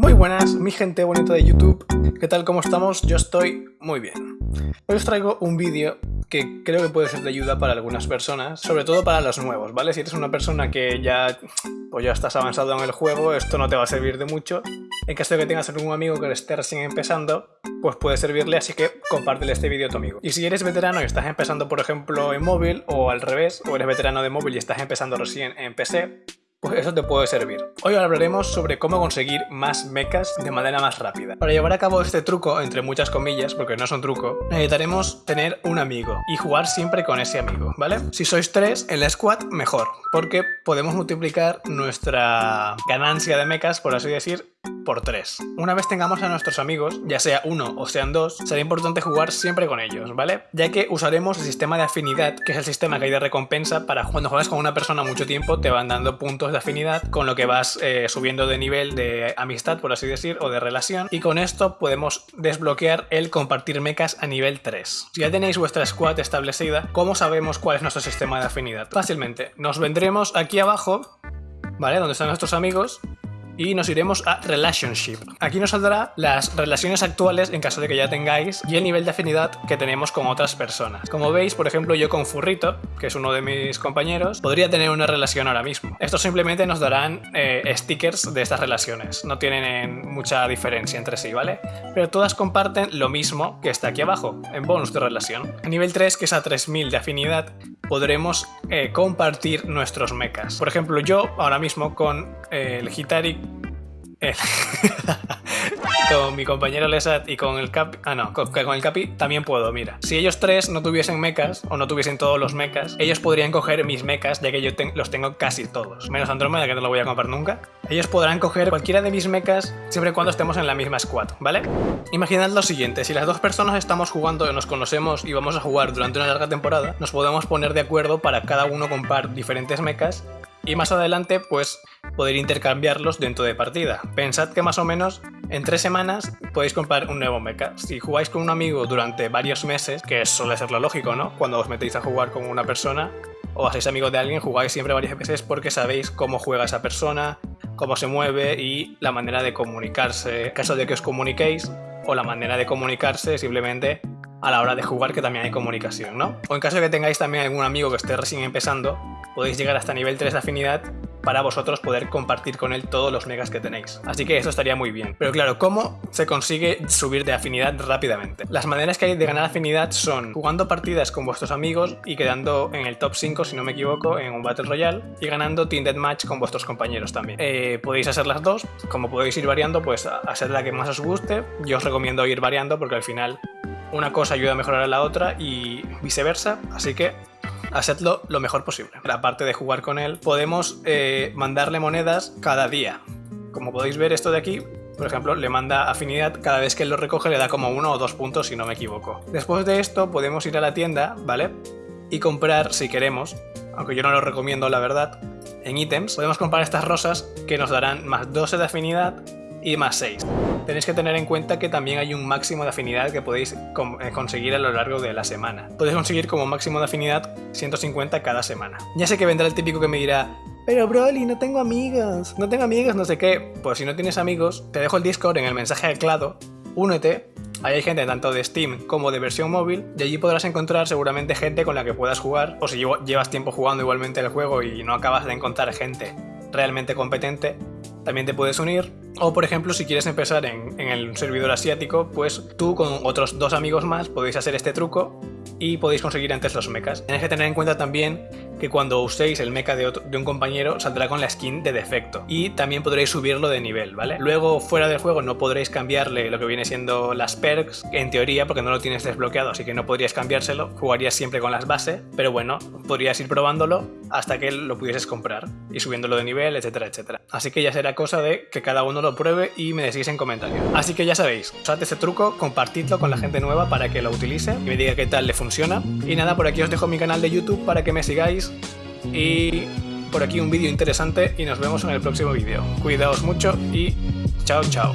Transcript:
Muy buenas, mi gente bonita de YouTube. ¿Qué tal? ¿Cómo estamos? Yo estoy muy bien. Hoy os traigo un vídeo que creo que puede ser de ayuda para algunas personas, sobre todo para los nuevos, ¿vale? Si eres una persona que ya, pues ya estás avanzado en el juego, esto no te va a servir de mucho. En caso de que tengas algún amigo que esté recién empezando, pues puede servirle, así que compártele este vídeo a tu amigo. Y si eres veterano y estás empezando, por ejemplo, en móvil, o al revés, o eres veterano de móvil y estás empezando recién en PC, pues eso te puede servir. Hoy hablaremos sobre cómo conseguir más mechas de manera más rápida. Para llevar a cabo este truco, entre muchas comillas, porque no es un truco, necesitaremos tener un amigo y jugar siempre con ese amigo, ¿vale? Si sois tres, en la squad, mejor, porque podemos multiplicar nuestra ganancia de mechas, por así decir, por 3. Una vez tengamos a nuestros amigos, ya sea uno o sean dos, será importante jugar siempre con ellos, ¿vale? Ya que usaremos el sistema de afinidad, que es el sistema que hay de recompensa para cuando juegas con una persona mucho tiempo te van dando puntos de afinidad con lo que vas eh, subiendo de nivel de amistad, por así decir, o de relación y con esto podemos desbloquear el compartir mechas a nivel 3. Si ya tenéis vuestra squad establecida, ¿cómo sabemos cuál es nuestro sistema de afinidad? Fácilmente, nos vendremos aquí abajo, ¿vale? Donde están nuestros amigos y nos iremos a Relationship. Aquí nos saldrá las relaciones actuales en caso de que ya tengáis y el nivel de afinidad que tenemos con otras personas. Como veis, por ejemplo, yo con Furrito, que es uno de mis compañeros, podría tener una relación ahora mismo. Estos simplemente nos darán eh, stickers de estas relaciones, no tienen mucha diferencia entre sí, ¿vale? Pero todas comparten lo mismo que está aquí abajo, en bonus de relación. A nivel 3, que es a 3000 de afinidad, podremos eh, compartir nuestros mechas. Por ejemplo, yo ahora mismo con eh, el Hitari con mi compañero Lesat y con el Capi... Ah, no, con, el Capi también puedo, mira. Si ellos tres no tuviesen mechas, o no tuviesen todos los mechas, ellos podrían coger mis mechas, ya que yo los tengo casi todos. Menos Andrómeda, que no lo voy a comprar nunca. Ellos podrán coger cualquiera de mis mechas siempre y cuando estemos en la misma squad, ¿vale? Imaginad lo siguiente, si las dos personas estamos jugando, nos conocemos y vamos a jugar durante una larga temporada, nos podemos poner de acuerdo para cada uno comprar diferentes mechas y más adelante pues poder intercambiarlos dentro de partida. Pensad que más o menos en tres semanas podéis comprar un nuevo mecha. Si jugáis con un amigo durante varios meses, que suele ser lo lógico, ¿no? Cuando os metéis a jugar con una persona o hacéis amigos de alguien, jugáis siempre varias veces porque sabéis cómo juega esa persona, cómo se mueve y la manera de comunicarse. En caso de que os comuniquéis, o la manera de comunicarse simplemente a la hora de jugar que también hay comunicación, ¿no? O en caso de que tengáis también algún amigo que esté recién empezando, podéis llegar hasta nivel 3 de afinidad para vosotros poder compartir con él todos los megas que tenéis. Así que eso estaría muy bien. Pero claro, ¿cómo se consigue subir de afinidad rápidamente? Las maneras que hay de ganar afinidad son jugando partidas con vuestros amigos y quedando en el top 5, si no me equivoco, en un Battle Royale y ganando Team Deathmatch con vuestros compañeros también. Eh, podéis hacer las dos, como podéis ir variando, pues hacer la que más os guste. Yo os recomiendo ir variando porque al final una cosa ayuda a mejorar a la otra y viceversa, así que hacedlo lo mejor posible. Aparte de jugar con él, podemos eh, mandarle monedas cada día. Como podéis ver esto de aquí, por ejemplo, le manda afinidad, cada vez que él lo recoge le da como uno o dos puntos si no me equivoco. Después de esto podemos ir a la tienda, ¿vale? Y comprar, si queremos, aunque yo no lo recomiendo la verdad, en ítems, podemos comprar estas rosas que nos darán más 12 de afinidad y más 6. Tenéis que tener en cuenta que también hay un máximo de afinidad que podéis eh, conseguir a lo largo de la semana. Podéis conseguir como máximo de afinidad 150 cada semana. Ya sé que vendrá el típico que me dirá pero Broly, no tengo amigos, no tengo amigos, no sé qué. Pues si no tienes amigos, te dejo el Discord en el mensaje anclado, únete, Ahí hay gente tanto de Steam como de versión móvil y allí podrás encontrar seguramente gente con la que puedas jugar o si llevas tiempo jugando igualmente el juego y no acabas de encontrar gente realmente competente, también te puedes unir. O por ejemplo, si quieres empezar en, en, el servidor asiático, pues tú con otros dos amigos más podéis hacer este truco y podéis conseguir antes los mechas. Tienes que tener en cuenta también que cuando uséis el mecha de, de, un compañero saldrá con la skin de defecto y también podréis subirlo de nivel, ¿vale? Luego fuera del juego no podréis cambiarle lo que viene siendo las perks, en teoría porque no lo tienes desbloqueado, así que no podrías cambiárselo, jugarías siempre con las bases, pero bueno, podrías ir probándolo hasta que lo pudieses comprar y subiéndolo de nivel, etcétera, etcétera. Así que ya será cosa de que cada uno lo pruebe y me decís en comentarios. Así que ya sabéis, usad este truco, compartidlo con la gente nueva para que lo utilice y me diga qué tal le Y nada, por aquí os dejo mi canal de YouTube para que me sigáis y por aquí un vídeo interesante y nos vemos en el próximo vídeo. Cuidaos mucho y chao chao.